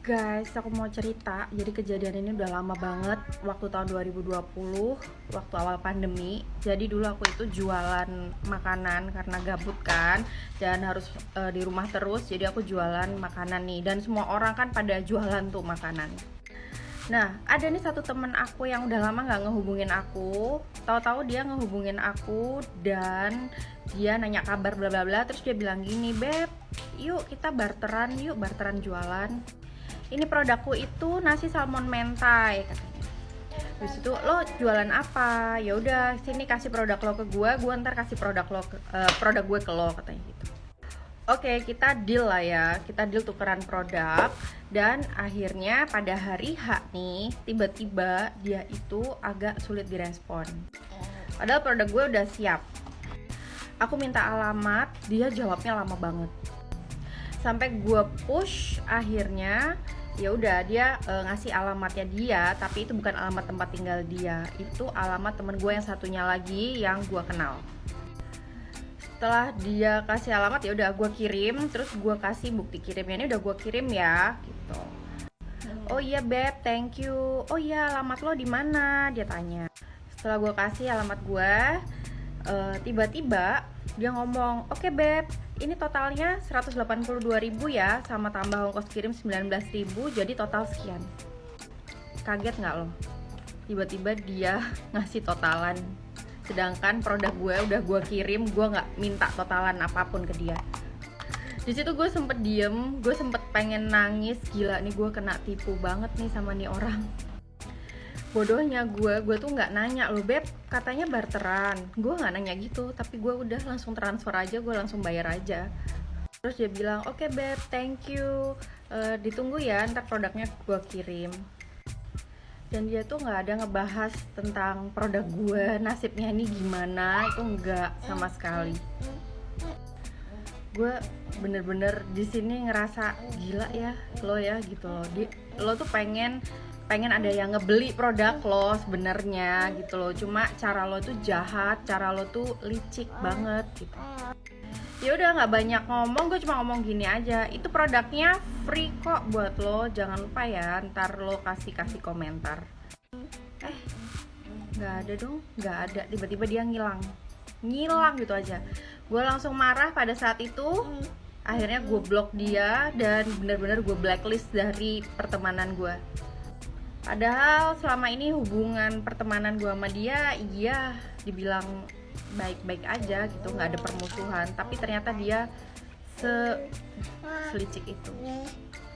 Guys, aku mau cerita. Jadi kejadian ini udah lama banget waktu tahun 2020, waktu awal pandemi. Jadi dulu aku itu jualan makanan karena gabut kan dan harus e, di rumah terus. Jadi aku jualan makanan nih dan semua orang kan pada jualan tuh makanan. Nah, ada nih satu temen aku yang udah lama nggak ngehubungin aku. Tahu-tahu dia ngehubungin aku dan dia nanya kabar bla bla bla. Terus dia bilang gini, beb, yuk kita barteran, yuk barteran jualan ini produkku itu nasi salmon mentai katanya Terus itu lo jualan apa? Ya udah sini kasih produk lo ke gue, gue ntar kasih produk lo ke, uh, produk gue ke lo katanya gitu. Oke, kita deal lah ya. Kita deal tukeran produk dan akhirnya pada hari H nih, tiba-tiba dia itu agak sulit direspon. Padahal produk gue udah siap. Aku minta alamat, dia jawabnya lama banget. Sampai gue push akhirnya ya udah dia e, ngasih alamatnya dia tapi itu bukan alamat tempat tinggal dia. Itu alamat temen gue yang satunya lagi yang gue kenal. Setelah dia kasih alamat ya udah gue kirim terus gue kasih bukti kirimnya. Ini udah gue kirim ya gitu. Oh iya beb thank you. Oh iya alamat lo di mana? Dia tanya. Setelah gue kasih alamat gue tiba-tiba dia ngomong oke okay, beb ini totalnya 182.000 ya sama tambah ongkos kirim 19.000 jadi total sekian. Kaget nggak lo? Tiba-tiba dia ngasih totalan. Sedangkan produk gue udah gue kirim gue nggak minta totalan apa pun ke dia. Di situ gue sempet diem gue sempet pengen nangis. Gila nih gue kena tipu banget nih sama nih orang bodohnya gue gue tuh nggak nanya lo beb. Katanya barteran. Gue nggak nanya gitu tapi gue udah langsung transfer aja gue langsung bayar aja. Terus dia bilang oke okay, beb thank you. Uh, ditunggu ya ntar produknya gue kirim. Dan dia tuh nggak ada ngebahas tentang produk gue nasibnya ini gimana itu nggak sama sekali. Gue bener-bener di sini ngerasa gila ya lo ya gitu loh. Di lo tuh pengen pengen ada yang ngebeli produk lo sebenarnya gitu loh. Cuma cara lo tuh jahat cara lo tuh licik banget gitu. Ya udah nggak banyak ngomong gue cuma ngomong gini aja. Itu produknya free kok buat lo. Jangan lupa ya ntar lo kasih kasih komentar. Eh nggak ada dong nggak ada. Tiba-tiba dia ngilang. Ngilang gitu aja. Gue langsung marah pada saat itu. Akhirnya gue blok dia dan bener-bener gue blacklist dari pertemanan gue padahal selama ini hubungan pertemanan gue sama dia iya dibilang baik-baik aja gitu nggak ada permusuhan. Tapi ternyata dia se selicik itu